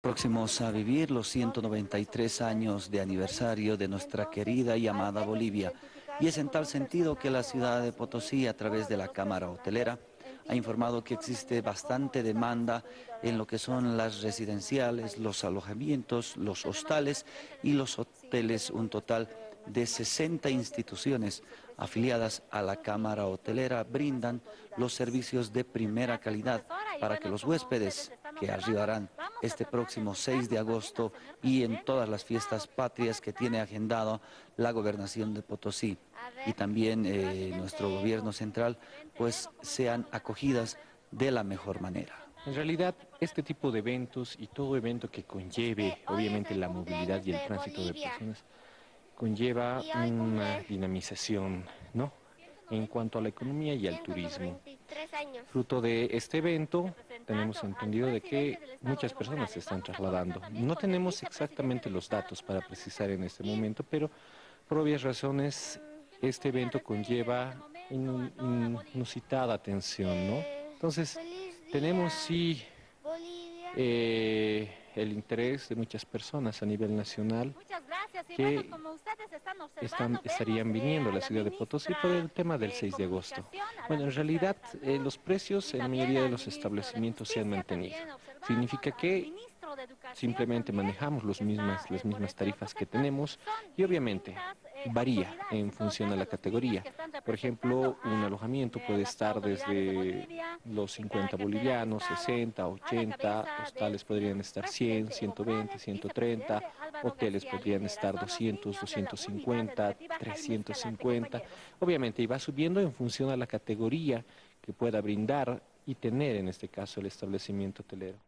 Próximos a vivir los 193 años de aniversario de nuestra querida y amada Bolivia. Y es en tal sentido que la ciudad de Potosí, a través de la Cámara Hotelera, ha informado que existe bastante demanda en lo que son las residenciales, los alojamientos, los hostales y los hoteles, un total de 60 instituciones afiliadas a la Cámara Hotelera brindan los servicios de primera calidad para que los huéspedes que arribarán este próximo 6 de agosto y en todas las fiestas patrias que tiene agendado la gobernación de Potosí y también eh, nuestro gobierno central, pues sean acogidas de la mejor manera. En realidad, este tipo de eventos y todo evento que conlleve, obviamente, la movilidad y el tránsito de personas, conlleva una dinamización, ¿no? En cuanto a la economía y al turismo. Fruto de este evento, tenemos entendido de que muchas personas se están trasladando. No tenemos exactamente los datos para precisar en este momento, pero por obvias razones, este evento conlleva inusitada atención, ¿no? Entonces, tenemos sí eh, el interés de muchas personas a nivel nacional que están, estarían viniendo a la ciudad de Potosí por el tema del 6 de agosto. Bueno, en realidad eh, los precios en la mayoría de los establecimientos se han mantenido. Significa que simplemente manejamos los mismas, las mismas tarifas que tenemos y obviamente varía en función de la categoría. Por ejemplo, un alojamiento puede estar desde los 50 bolivianos, 60, 80, hostales podrían estar 100, 120, 130, hoteles podrían estar 200, 250, 350. Obviamente, y va subiendo en función a la categoría que pueda brindar y tener en este caso el establecimiento hotelero.